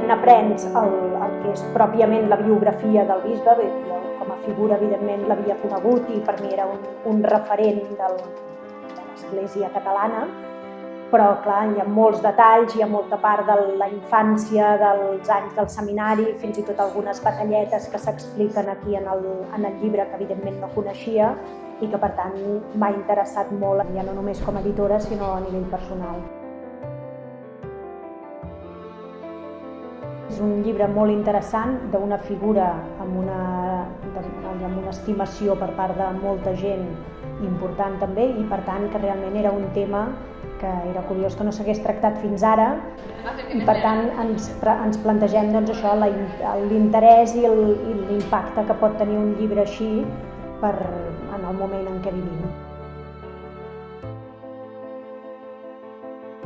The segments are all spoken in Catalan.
moment aprens el, el que és pròpiament la biografia del bisbe, bé, jo com a figura evidentment l'havia conegut i per mi era un, un referent del, de l'Església catalana, però clar, hi ha molts detalls, hi ha molta part de la infància, dels anys del seminari, fins i tot algunes batalletes que s'expliquen aquí en el, en el llibre que evidentment no coneixia i que per tant m'ha interessat molt, ja no només com a editora, sinó a nivell personal. Un llibre molt interessant d'una figura amb una, amb una estimació per part de molta gent important també i per tant que realment era un tema que era curiós que no s'hagués tractat fins ara i per tant ens, ens plantegem doncs, això l'interès i l'impacte que pot tenir un llibre així per, en el moment en què vivim.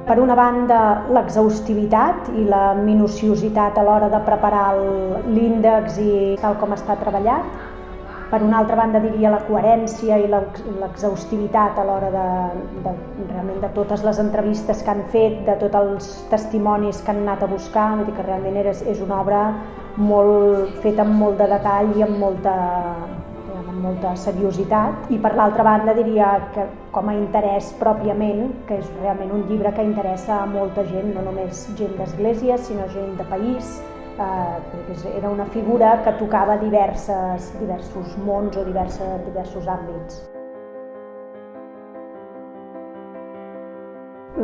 Per una banda, l'exhaustivitat i la minuciositat a l'hora de preparar l'índex i tal com està treballat. Per una altra banda, diria la coherència i l'exhaustivitat a l'hora de, de, realment de totes les entrevistes que han fet, de tots els testimonis que han anat a buscar, vull dir que realment és, és una obra molt feta amb molt de detall i amb molta, amb molta seriositat i per l'altra banda diria que com a interès pròpiament, que és realment un llibre que interessa a molta gent, no només gent d'església, sinó gent de país, eh, era una figura que tocava diverses, diversos mons o diverses, diversos àmbits.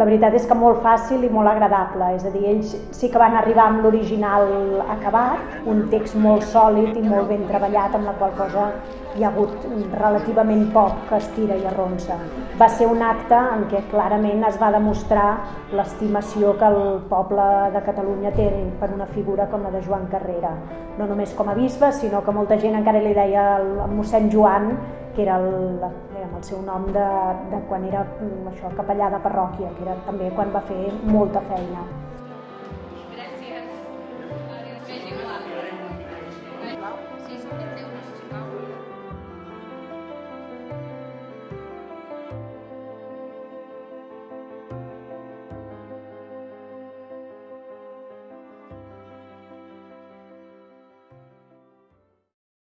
la veritat és que molt fàcil i molt agradable, és a dir, ells sí que van arribar amb l'original acabat, un text molt sòlid i molt ben treballat, amb la qual cosa hi ha hagut relativament poc que estira i arronsa. Va ser un acte en què clarament es va demostrar l'estimació que el poble de Catalunya té per una figura com la de Joan Carrera, no només com a bisbe, sinó que molta gent encara li deia el, el mossèn Joan, que era el, diguem, el seu nom de, de quan era mm, això, capellà de parròquia, que era també quan va fer molta feina. Gràcies. Sí, sí.